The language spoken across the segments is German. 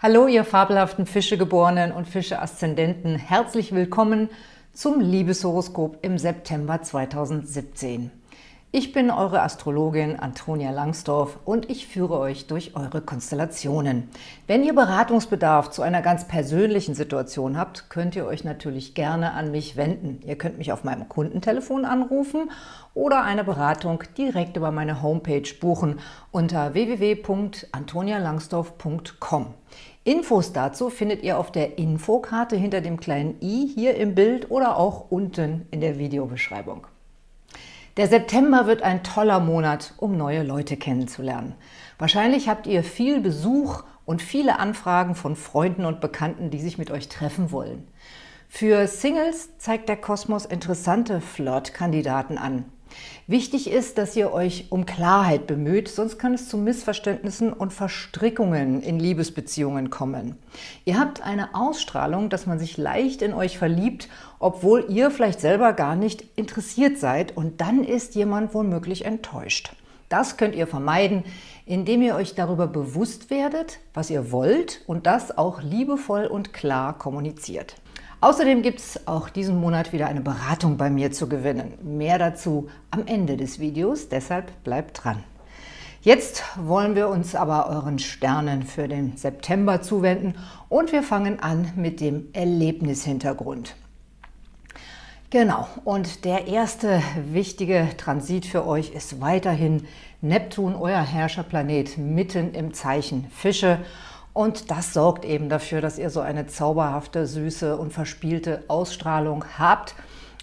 Hallo, ihr fabelhaften Fischegeborenen und Fische-Aszendenten. Herzlich willkommen zum Liebeshoroskop im September 2017. Ich bin eure Astrologin Antonia Langsdorf und ich führe euch durch eure Konstellationen. Wenn ihr Beratungsbedarf zu einer ganz persönlichen Situation habt, könnt ihr euch natürlich gerne an mich wenden. Ihr könnt mich auf meinem Kundentelefon anrufen oder eine Beratung direkt über meine Homepage buchen unter www.antonialangsdorf.com. Infos dazu findet ihr auf der Infokarte hinter dem kleinen i hier im Bild oder auch unten in der Videobeschreibung. Der September wird ein toller Monat, um neue Leute kennenzulernen. Wahrscheinlich habt ihr viel Besuch und viele Anfragen von Freunden und Bekannten, die sich mit euch treffen wollen. Für Singles zeigt der Kosmos interessante Flirt-Kandidaten an. Wichtig ist, dass ihr euch um Klarheit bemüht, sonst kann es zu Missverständnissen und Verstrickungen in Liebesbeziehungen kommen. Ihr habt eine Ausstrahlung, dass man sich leicht in euch verliebt, obwohl ihr vielleicht selber gar nicht interessiert seid und dann ist jemand womöglich enttäuscht. Das könnt ihr vermeiden, indem ihr euch darüber bewusst werdet, was ihr wollt und das auch liebevoll und klar kommuniziert. Außerdem gibt es auch diesen Monat wieder eine Beratung bei mir zu gewinnen. Mehr dazu am Ende des Videos, deshalb bleibt dran. Jetzt wollen wir uns aber euren Sternen für den September zuwenden und wir fangen an mit dem Erlebnishintergrund. Genau, und der erste wichtige Transit für euch ist weiterhin Neptun, euer Herrscherplanet, mitten im Zeichen Fische. Und das sorgt eben dafür, dass ihr so eine zauberhafte, süße und verspielte Ausstrahlung habt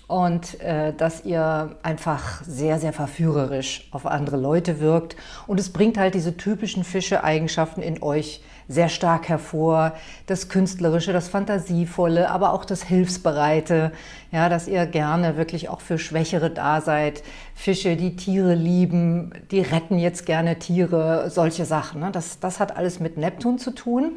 und äh, dass ihr einfach sehr, sehr verführerisch auf andere Leute wirkt. Und es bringt halt diese typischen Fische-Eigenschaften in euch sehr stark hervor. Das Künstlerische, das Fantasievolle, aber auch das Hilfsbereite, ja, dass ihr gerne wirklich auch für Schwächere da seid. Fische, die Tiere lieben, die retten jetzt gerne Tiere, solche Sachen. Ne? Das, das hat alles mit Neptun zu tun.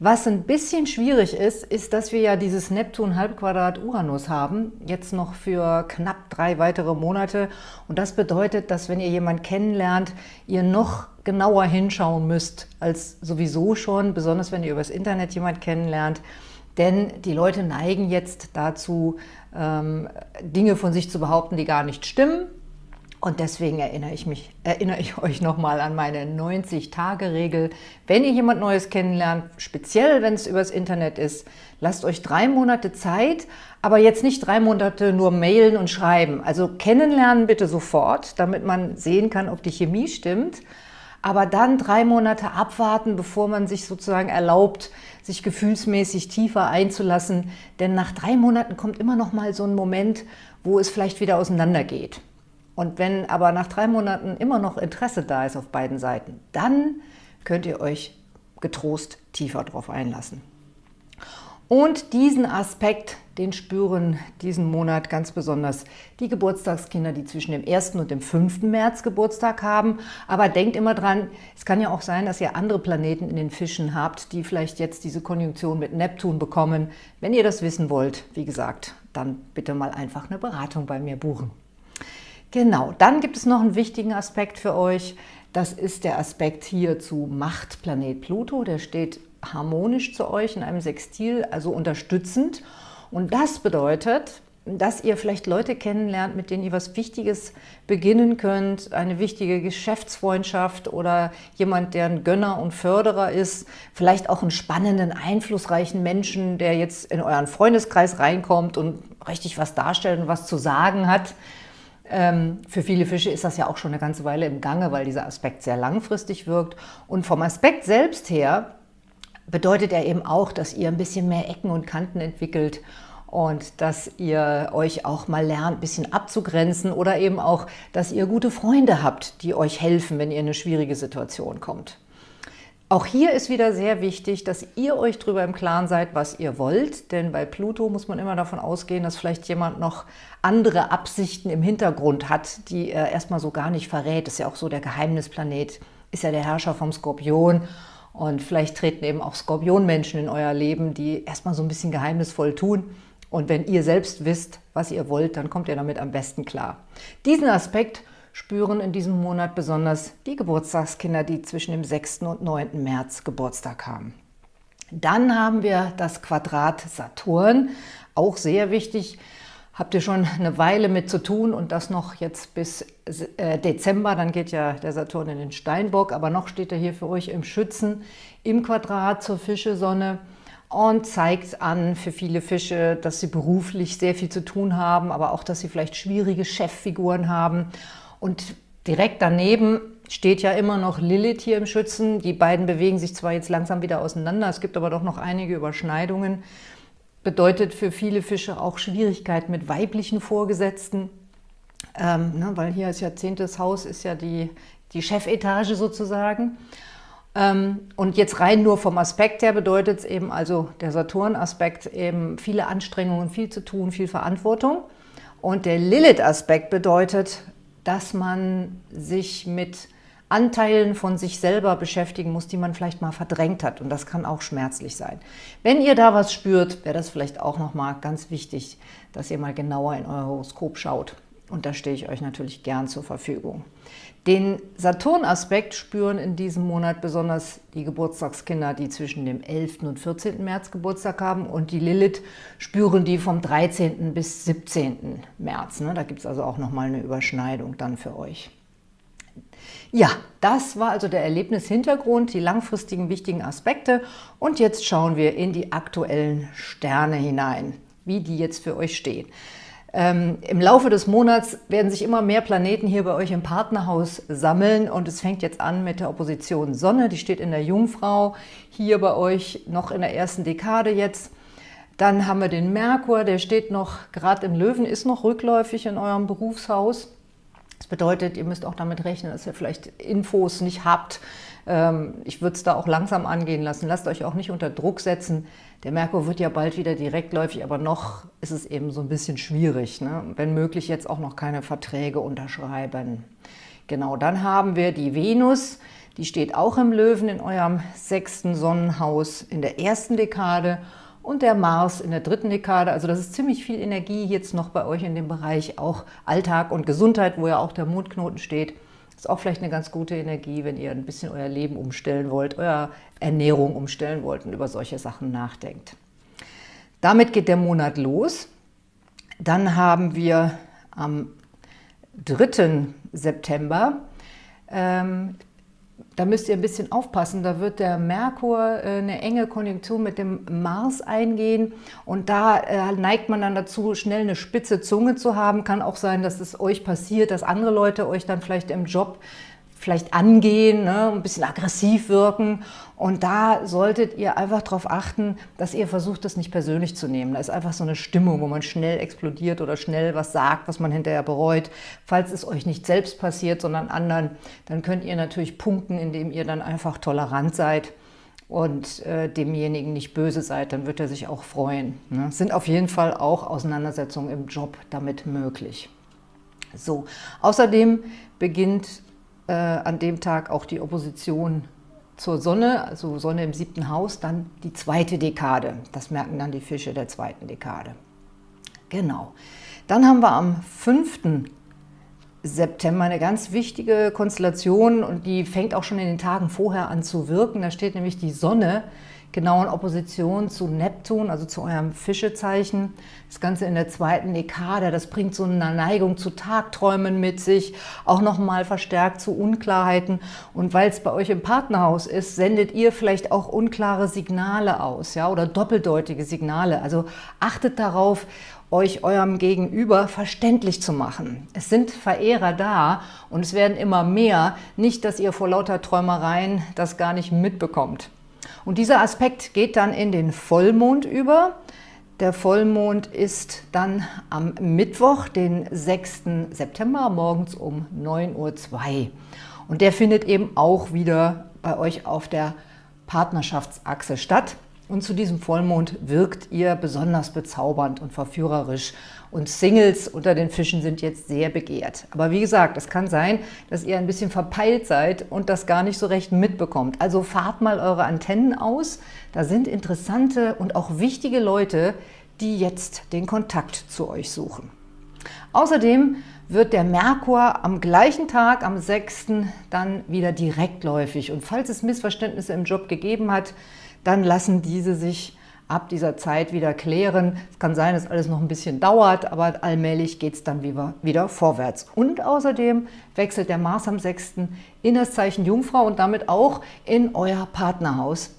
Was ein bisschen schwierig ist, ist, dass wir ja dieses Neptun-Halbquadrat Uranus haben, jetzt noch für knapp drei weitere Monate. Und das bedeutet, dass wenn ihr jemanden kennenlernt, ihr noch genauer hinschauen müsst als sowieso schon, besonders wenn ihr übers Internet jemanden kennenlernt. Denn die Leute neigen jetzt dazu, ähm, Dinge von sich zu behaupten, die gar nicht stimmen und deswegen erinnere ich, mich, erinnere ich euch nochmal an meine 90-Tage-Regel. Wenn ihr jemand Neues kennenlernt, speziell wenn es übers Internet ist, lasst euch drei Monate Zeit, aber jetzt nicht drei Monate nur mailen und schreiben. Also kennenlernen bitte sofort, damit man sehen kann, ob die Chemie stimmt. Aber dann drei Monate abwarten, bevor man sich sozusagen erlaubt, sich gefühlsmäßig tiefer einzulassen. Denn nach drei Monaten kommt immer noch mal so ein Moment, wo es vielleicht wieder auseinandergeht. Und wenn aber nach drei Monaten immer noch Interesse da ist auf beiden Seiten, dann könnt ihr euch getrost tiefer drauf einlassen. Und diesen Aspekt, den spüren diesen Monat ganz besonders die Geburtstagskinder, die zwischen dem 1. und dem 5. März Geburtstag haben. Aber denkt immer dran, es kann ja auch sein, dass ihr andere Planeten in den Fischen habt, die vielleicht jetzt diese Konjunktion mit Neptun bekommen. Wenn ihr das wissen wollt, wie gesagt, dann bitte mal einfach eine Beratung bei mir buchen. Genau, dann gibt es noch einen wichtigen Aspekt für euch. Das ist der Aspekt hier zu Machtplanet Pluto. Der steht harmonisch zu euch in einem Sextil, also unterstützend. Und das bedeutet, dass ihr vielleicht Leute kennenlernt, mit denen ihr was Wichtiges beginnen könnt, eine wichtige Geschäftsfreundschaft oder jemand, der ein Gönner und Förderer ist, vielleicht auch einen spannenden, einflussreichen Menschen, der jetzt in euren Freundeskreis reinkommt und richtig was darstellt und was zu sagen hat. Ähm, für viele Fische ist das ja auch schon eine ganze Weile im Gange, weil dieser Aspekt sehr langfristig wirkt. Und vom Aspekt selbst her bedeutet er eben auch, dass ihr ein bisschen mehr Ecken und Kanten entwickelt und dass ihr euch auch mal lernt, ein bisschen abzugrenzen oder eben auch, dass ihr gute Freunde habt, die euch helfen, wenn ihr in eine schwierige Situation kommt. Auch hier ist wieder sehr wichtig, dass ihr euch darüber im Klaren seid, was ihr wollt, denn bei Pluto muss man immer davon ausgehen, dass vielleicht jemand noch andere Absichten im Hintergrund hat, die er erstmal so gar nicht verrät. Das ist ja auch so der Geheimnisplanet, ist ja der Herrscher vom Skorpion und vielleicht treten eben auch Skorpionmenschen in euer Leben, die erstmal so ein bisschen geheimnisvoll tun und wenn ihr selbst wisst, was ihr wollt, dann kommt ihr damit am besten klar. Diesen Aspekt spüren in diesem Monat besonders die Geburtstagskinder, die zwischen dem 6. und 9. März Geburtstag haben. Dann haben wir das Quadrat Saturn, auch sehr wichtig. Habt ihr schon eine Weile mit zu tun und das noch jetzt bis äh, Dezember, dann geht ja der Saturn in den Steinbock, aber noch steht er hier für euch im Schützen, im Quadrat zur Fischesonne und zeigt an für viele Fische, dass sie beruflich sehr viel zu tun haben, aber auch, dass sie vielleicht schwierige Cheffiguren haben. Und direkt daneben steht ja immer noch Lilith hier im Schützen. Die beiden bewegen sich zwar jetzt langsam wieder auseinander, es gibt aber doch noch einige Überschneidungen. Bedeutet für viele Fische auch Schwierigkeiten mit weiblichen Vorgesetzten, ähm, ne, weil hier ist ja zehntes Haus, ist ja die, die Chefetage sozusagen. Ähm, und jetzt rein nur vom Aspekt her bedeutet es eben, also der Saturn-Aspekt eben viele Anstrengungen, viel zu tun, viel Verantwortung. Und der Lilith-Aspekt bedeutet, dass man sich mit Anteilen von sich selber beschäftigen muss, die man vielleicht mal verdrängt hat. Und das kann auch schmerzlich sein. Wenn ihr da was spürt, wäre das vielleicht auch nochmal ganz wichtig, dass ihr mal genauer in euer Horoskop schaut. Und da stehe ich euch natürlich gern zur Verfügung. Den Saturn-Aspekt spüren in diesem Monat besonders die Geburtstagskinder, die zwischen dem 11. und 14. März Geburtstag haben und die Lilith spüren die vom 13. bis 17. März. Ne? Da gibt es also auch nochmal eine Überschneidung dann für euch. Ja, das war also der Erlebnishintergrund, die langfristigen wichtigen Aspekte. Und jetzt schauen wir in die aktuellen Sterne hinein, wie die jetzt für euch stehen. Ähm, Im Laufe des Monats werden sich immer mehr Planeten hier bei euch im Partnerhaus sammeln und es fängt jetzt an mit der Opposition Sonne, die steht in der Jungfrau, hier bei euch noch in der ersten Dekade jetzt. Dann haben wir den Merkur, der steht noch, gerade im Löwen, ist noch rückläufig in eurem Berufshaus. Das bedeutet, ihr müsst auch damit rechnen, dass ihr vielleicht Infos nicht habt. Ähm, ich würde es da auch langsam angehen lassen. Lasst euch auch nicht unter Druck setzen. Der Merkur wird ja bald wieder direktläufig, aber noch ist es eben so ein bisschen schwierig. Ne? Wenn möglich jetzt auch noch keine Verträge unterschreiben. Genau, dann haben wir die Venus. Die steht auch im Löwen in eurem sechsten Sonnenhaus in der ersten Dekade und der Mars in der dritten Dekade. Also das ist ziemlich viel Energie jetzt noch bei euch in dem Bereich, auch Alltag und Gesundheit, wo ja auch der Mondknoten steht. Ist auch vielleicht eine ganz gute Energie, wenn ihr ein bisschen euer Leben umstellen wollt, eure Ernährung umstellen wollt und über solche Sachen nachdenkt. Damit geht der Monat los. Dann haben wir am 3. September ähm, da müsst ihr ein bisschen aufpassen. Da wird der Merkur äh, eine enge Konjunktion mit dem Mars eingehen und da äh, neigt man dann dazu, schnell eine spitze Zunge zu haben. Kann auch sein, dass es euch passiert, dass andere Leute euch dann vielleicht im Job vielleicht angehen, ne, ein bisschen aggressiv wirken. Und da solltet ihr einfach darauf achten, dass ihr versucht, das nicht persönlich zu nehmen. Da ist einfach so eine Stimmung, wo man schnell explodiert oder schnell was sagt, was man hinterher bereut. Falls es euch nicht selbst passiert, sondern anderen, dann könnt ihr natürlich punkten, indem ihr dann einfach tolerant seid und äh, demjenigen nicht böse seid, dann wird er sich auch freuen. Ne? Sind auf jeden Fall auch Auseinandersetzungen im Job damit möglich. So, außerdem beginnt äh, an dem Tag auch die Opposition zur Sonne, also Sonne im siebten Haus, dann die zweite Dekade. Das merken dann die Fische der zweiten Dekade. Genau. Dann haben wir am 5. September eine ganz wichtige Konstellation und die fängt auch schon in den Tagen vorher an zu wirken. Da steht nämlich die Sonne genau in Opposition zu Neptun, also zu eurem Fischezeichen. Das Ganze in der zweiten Dekade, das bringt so eine Neigung zu Tagträumen mit sich, auch nochmal verstärkt zu Unklarheiten. Und weil es bei euch im Partnerhaus ist, sendet ihr vielleicht auch unklare Signale aus ja, oder doppeldeutige Signale. Also achtet darauf, euch eurem Gegenüber verständlich zu machen. Es sind Verehrer da und es werden immer mehr. Nicht, dass ihr vor lauter Träumereien das gar nicht mitbekommt. Und dieser Aspekt geht dann in den Vollmond über. Der Vollmond ist dann am Mittwoch, den 6. September, morgens um 9.02 Uhr. Und der findet eben auch wieder bei euch auf der Partnerschaftsachse statt. Und zu diesem Vollmond wirkt ihr besonders bezaubernd und verführerisch. Und Singles unter den Fischen sind jetzt sehr begehrt. Aber wie gesagt, es kann sein, dass ihr ein bisschen verpeilt seid und das gar nicht so recht mitbekommt. Also fahrt mal eure Antennen aus. Da sind interessante und auch wichtige Leute, die jetzt den Kontakt zu euch suchen. Außerdem wird der Merkur am gleichen Tag, am 6., dann wieder direktläufig. Und falls es Missverständnisse im Job gegeben hat, dann lassen diese sich ab dieser Zeit wieder klären. Es kann sein, dass alles noch ein bisschen dauert, aber allmählich geht es dann wieder, vorwärts. Und außerdem wechselt der Mars am 6. in das Zeichen Jungfrau und damit auch in euer Partnerhaus.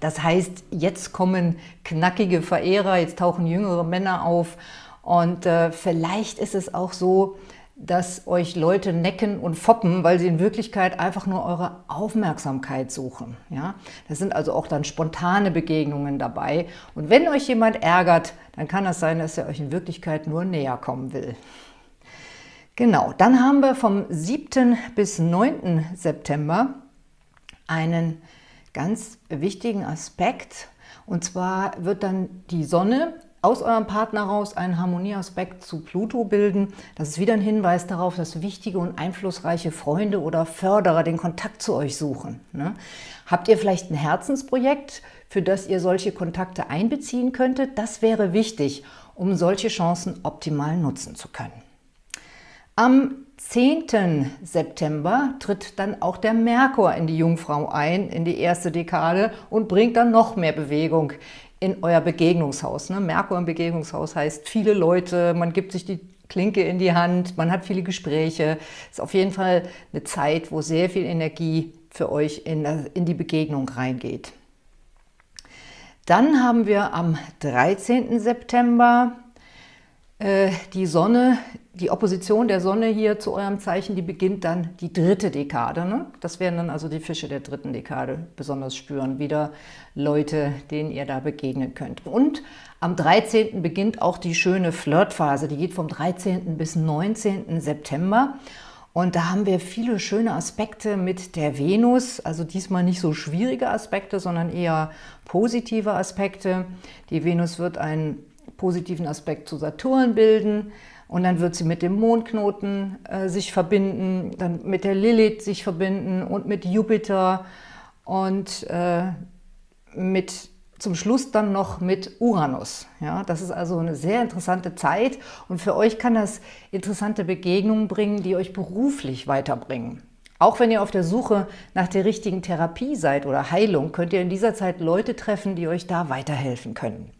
Das heißt, jetzt kommen knackige Verehrer, jetzt tauchen jüngere Männer auf und äh, vielleicht ist es auch so, dass euch Leute necken und foppen, weil sie in Wirklichkeit einfach nur eure Aufmerksamkeit suchen. Ja? Das sind also auch dann spontane Begegnungen dabei. Und wenn euch jemand ärgert, dann kann das sein, dass er euch in Wirklichkeit nur näher kommen will. Genau, dann haben wir vom 7. bis 9. September einen ganz wichtigen Aspekt. Und zwar wird dann die Sonne aus eurem Partner raus einen Harmonieaspekt zu Pluto bilden. Das ist wieder ein Hinweis darauf, dass wichtige und einflussreiche Freunde oder Förderer den Kontakt zu euch suchen. Ne? Habt ihr vielleicht ein Herzensprojekt, für das ihr solche Kontakte einbeziehen könntet? Das wäre wichtig, um solche Chancen optimal nutzen zu können. Am 10. September tritt dann auch der Merkur in die Jungfrau ein, in die erste Dekade und bringt dann noch mehr Bewegung in euer Begegnungshaus. Ne? Merkur im Begegnungshaus heißt viele Leute, man gibt sich die Klinke in die Hand, man hat viele Gespräche. Ist auf jeden Fall eine Zeit, wo sehr viel Energie für euch in, in die Begegnung reingeht. Dann haben wir am 13. September äh, die Sonne die Opposition der Sonne hier zu eurem Zeichen, die beginnt dann die dritte Dekade. Ne? Das werden dann also die Fische der dritten Dekade besonders spüren. Wieder Leute, denen ihr da begegnen könnt. Und am 13. beginnt auch die schöne Flirtphase. Die geht vom 13. bis 19. September. Und da haben wir viele schöne Aspekte mit der Venus, also diesmal nicht so schwierige Aspekte, sondern eher positive Aspekte. Die Venus wird einen positiven Aspekt zu Saturn bilden, und dann wird sie mit dem Mondknoten äh, sich verbinden, dann mit der Lilith sich verbinden und mit Jupiter und äh, mit, zum Schluss dann noch mit Uranus. Ja, das ist also eine sehr interessante Zeit und für euch kann das interessante Begegnungen bringen, die euch beruflich weiterbringen. Auch wenn ihr auf der Suche nach der richtigen Therapie seid oder Heilung, könnt ihr in dieser Zeit Leute treffen, die euch da weiterhelfen können.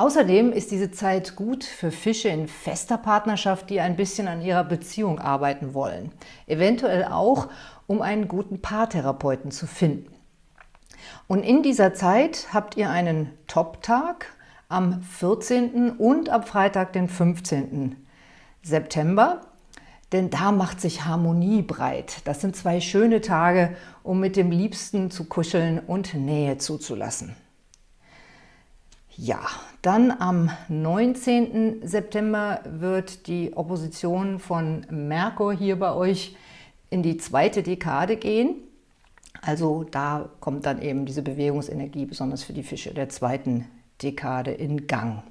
Außerdem ist diese Zeit gut für Fische in fester Partnerschaft, die ein bisschen an ihrer Beziehung arbeiten wollen. Eventuell auch, um einen guten Paartherapeuten zu finden. Und in dieser Zeit habt ihr einen Top-Tag am 14. und am Freitag, den 15. September. Denn da macht sich Harmonie breit. Das sind zwei schöne Tage, um mit dem Liebsten zu kuscheln und Nähe zuzulassen. Ja, dann am 19. September wird die Opposition von Merkur hier bei euch in die zweite Dekade gehen. Also da kommt dann eben diese Bewegungsenergie, besonders für die Fische der zweiten Dekade in Gang.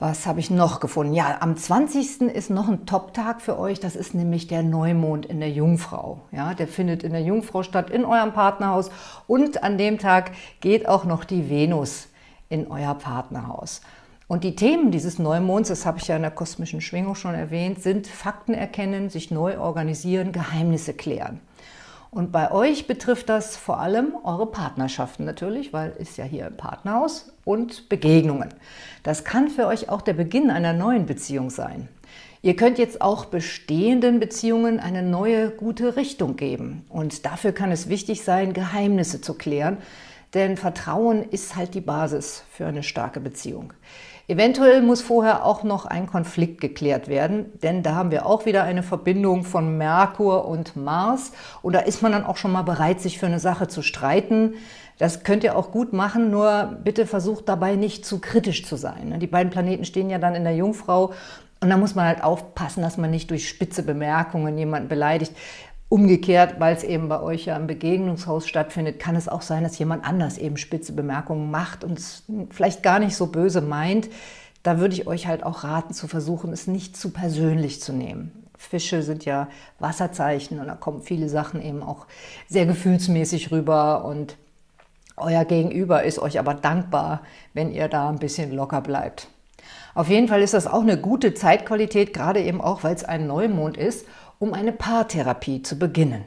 Was habe ich noch gefunden? Ja, am 20. ist noch ein Top-Tag für euch. Das ist nämlich der Neumond in der Jungfrau. Ja, der findet in der Jungfrau statt, in eurem Partnerhaus. Und an dem Tag geht auch noch die Venus in euer Partnerhaus. Und die Themen dieses Neumonds, das habe ich ja in der kosmischen Schwingung schon erwähnt, sind Fakten erkennen, sich neu organisieren, Geheimnisse klären. Und bei euch betrifft das vor allem eure Partnerschaften natürlich, weil ist ja hier ein Partnerhaus und Begegnungen. Das kann für euch auch der Beginn einer neuen Beziehung sein. Ihr könnt jetzt auch bestehenden Beziehungen eine neue, gute Richtung geben. Und dafür kann es wichtig sein, Geheimnisse zu klären, denn Vertrauen ist halt die Basis für eine starke Beziehung. Eventuell muss vorher auch noch ein Konflikt geklärt werden, denn da haben wir auch wieder eine Verbindung von Merkur und Mars und da ist man dann auch schon mal bereit, sich für eine Sache zu streiten. Das könnt ihr auch gut machen, nur bitte versucht dabei nicht zu kritisch zu sein. Die beiden Planeten stehen ja dann in der Jungfrau und da muss man halt aufpassen, dass man nicht durch spitze Bemerkungen jemanden beleidigt. Umgekehrt, weil es eben bei euch ja im Begegnungshaus stattfindet, kann es auch sein, dass jemand anders eben spitze Bemerkungen macht und es vielleicht gar nicht so böse meint. Da würde ich euch halt auch raten, zu versuchen, es nicht zu persönlich zu nehmen. Fische sind ja Wasserzeichen und da kommen viele Sachen eben auch sehr gefühlsmäßig rüber und euer Gegenüber ist euch aber dankbar, wenn ihr da ein bisschen locker bleibt. Auf jeden Fall ist das auch eine gute Zeitqualität, gerade eben auch, weil es ein Neumond ist, um eine Paartherapie zu beginnen.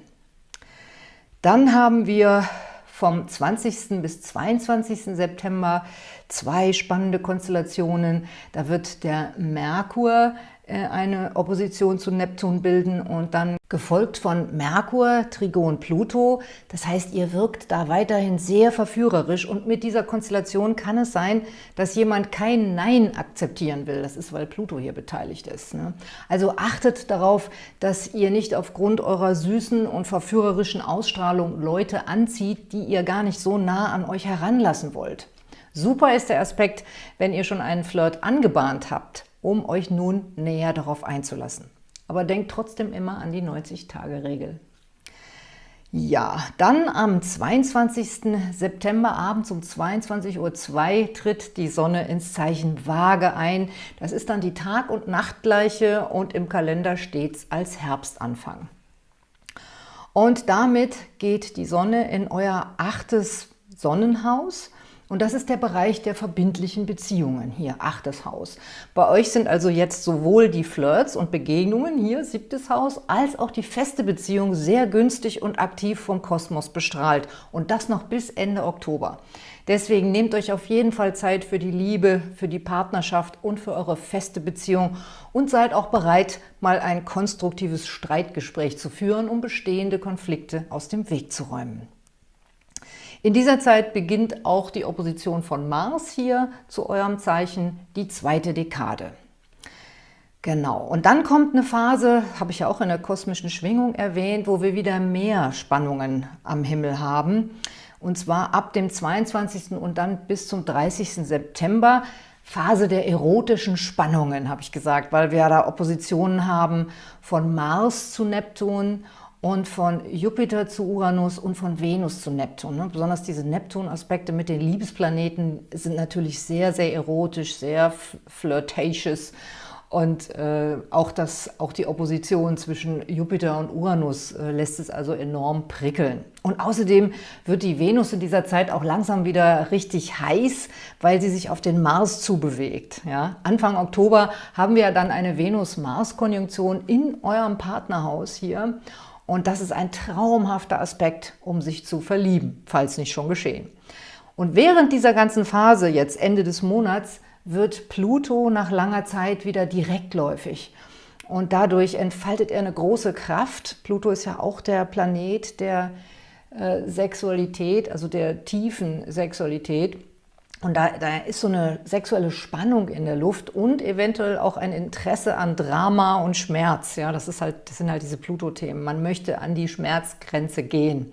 Dann haben wir vom 20. bis 22. September zwei spannende Konstellationen. Da wird der Merkur eine Opposition zu Neptun bilden und dann gefolgt von Merkur, Trigon, Pluto. Das heißt, ihr wirkt da weiterhin sehr verführerisch und mit dieser Konstellation kann es sein, dass jemand kein Nein akzeptieren will. Das ist, weil Pluto hier beteiligt ist. Ne? Also achtet darauf, dass ihr nicht aufgrund eurer süßen und verführerischen Ausstrahlung Leute anzieht, die ihr gar nicht so nah an euch heranlassen wollt. Super ist der Aspekt, wenn ihr schon einen Flirt angebahnt habt um euch nun näher darauf einzulassen. Aber denkt trotzdem immer an die 90-Tage-Regel. Ja, dann am 22. September abends um 22.02 Uhr tritt die Sonne ins Zeichen Waage ein. Das ist dann die Tag- und Nachtgleiche und im Kalender steht es als Herbstanfang. Und damit geht die Sonne in euer achtes Sonnenhaus und das ist der Bereich der verbindlichen Beziehungen, hier achtes Haus. Bei euch sind also jetzt sowohl die Flirts und Begegnungen, hier siebtes Haus, als auch die feste Beziehung sehr günstig und aktiv vom Kosmos bestrahlt. Und das noch bis Ende Oktober. Deswegen nehmt euch auf jeden Fall Zeit für die Liebe, für die Partnerschaft und für eure feste Beziehung und seid auch bereit, mal ein konstruktives Streitgespräch zu führen, um bestehende Konflikte aus dem Weg zu räumen. In dieser Zeit beginnt auch die Opposition von Mars hier zu eurem Zeichen, die zweite Dekade. Genau, und dann kommt eine Phase, habe ich ja auch in der kosmischen Schwingung erwähnt, wo wir wieder mehr Spannungen am Himmel haben. Und zwar ab dem 22. und dann bis zum 30. September. Phase der erotischen Spannungen, habe ich gesagt, weil wir da Oppositionen haben von Mars zu Neptun und von Jupiter zu Uranus und von Venus zu Neptun. Ne? Besonders diese Neptun-Aspekte mit den Liebesplaneten sind natürlich sehr, sehr erotisch, sehr flirtatious und äh, auch, das, auch die Opposition zwischen Jupiter und Uranus äh, lässt es also enorm prickeln. Und außerdem wird die Venus in dieser Zeit auch langsam wieder richtig heiß, weil sie sich auf den Mars zubewegt. Ja? Anfang Oktober haben wir dann eine Venus-Mars-Konjunktion in eurem Partnerhaus hier. Und das ist ein traumhafter Aspekt, um sich zu verlieben, falls nicht schon geschehen. Und während dieser ganzen Phase, jetzt Ende des Monats, wird Pluto nach langer Zeit wieder direktläufig. Und dadurch entfaltet er eine große Kraft. Pluto ist ja auch der Planet der äh, Sexualität, also der tiefen Sexualität. Und da, da ist so eine sexuelle Spannung in der Luft und eventuell auch ein Interesse an Drama und Schmerz. Ja, das, ist halt, das sind halt diese Pluto-Themen. Man möchte an die Schmerzgrenze gehen.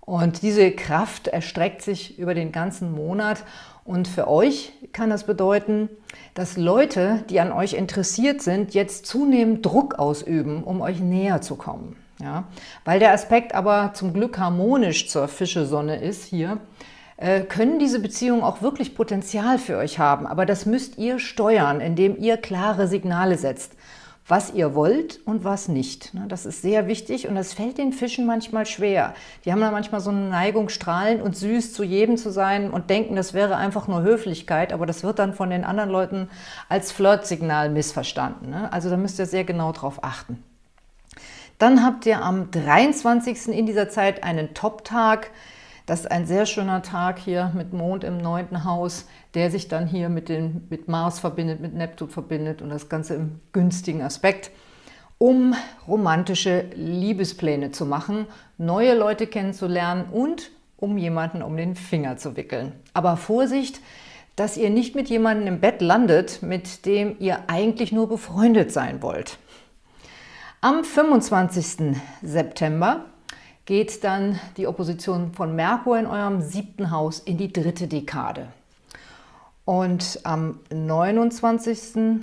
Und diese Kraft erstreckt sich über den ganzen Monat. Und für euch kann das bedeuten, dass Leute, die an euch interessiert sind, jetzt zunehmend Druck ausüben, um euch näher zu kommen. Ja? Weil der Aspekt aber zum Glück harmonisch zur Fischesonne ist hier, können diese Beziehungen auch wirklich Potenzial für euch haben. Aber das müsst ihr steuern, indem ihr klare Signale setzt, was ihr wollt und was nicht. Ne, das ist sehr wichtig und das fällt den Fischen manchmal schwer. Die haben da manchmal so eine Neigung, strahlend und süß zu jedem zu sein und denken, das wäre einfach nur Höflichkeit, aber das wird dann von den anderen Leuten als Flirtsignal missverstanden. Ne. Also da müsst ihr sehr genau drauf achten. Dann habt ihr am 23. in dieser Zeit einen Top-Tag, das ist ein sehr schöner Tag hier mit Mond im neunten Haus, der sich dann hier mit, den, mit Mars verbindet, mit Neptun verbindet und das Ganze im günstigen Aspekt, um romantische Liebespläne zu machen, neue Leute kennenzulernen und um jemanden um den Finger zu wickeln. Aber Vorsicht, dass ihr nicht mit jemandem im Bett landet, mit dem ihr eigentlich nur befreundet sein wollt. Am 25. September geht dann die Opposition von Merkur in eurem siebten Haus in die dritte Dekade. Und am 29.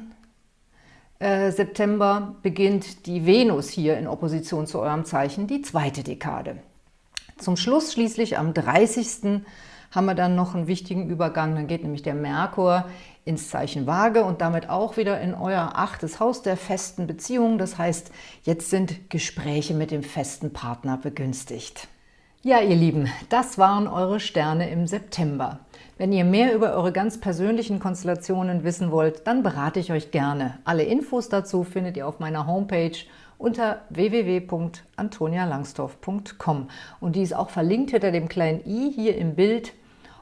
Äh, September beginnt die Venus hier in Opposition zu eurem Zeichen, die zweite Dekade. Zum Schluss schließlich am 30 haben wir dann noch einen wichtigen Übergang. Dann geht nämlich der Merkur ins Zeichen Waage und damit auch wieder in euer achtes Haus der festen Beziehung. Das heißt, jetzt sind Gespräche mit dem festen Partner begünstigt. Ja, ihr Lieben, das waren eure Sterne im September. Wenn ihr mehr über eure ganz persönlichen Konstellationen wissen wollt, dann berate ich euch gerne. Alle Infos dazu findet ihr auf meiner Homepage unter www.antonialangsdorf.com und die ist auch verlinkt hinter dem kleinen i hier im Bild.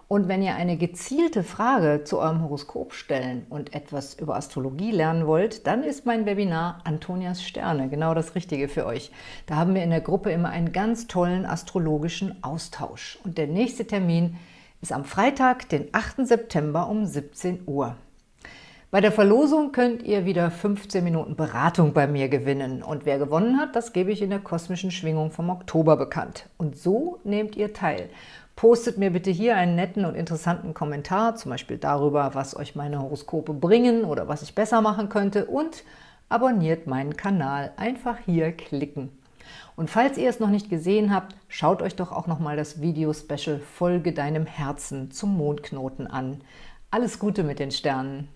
Und wenn ihr eine gezielte Frage zu eurem Horoskop stellen und etwas über Astrologie lernen wollt, dann ist mein Webinar Antonias Sterne genau das Richtige für euch. Da haben wir in der Gruppe immer einen ganz tollen astrologischen Austausch. Und der nächste Termin ist am Freitag, den 8. September um 17 Uhr. Bei der Verlosung könnt ihr wieder 15 Minuten Beratung bei mir gewinnen. Und wer gewonnen hat, das gebe ich in der kosmischen Schwingung vom Oktober bekannt. Und so nehmt ihr teil. Postet mir bitte hier einen netten und interessanten Kommentar, zum Beispiel darüber, was euch meine Horoskope bringen oder was ich besser machen könnte und abonniert meinen Kanal. Einfach hier klicken. Und falls ihr es noch nicht gesehen habt, schaut euch doch auch nochmal das Video-Special Folge deinem Herzen zum Mondknoten an. Alles Gute mit den Sternen!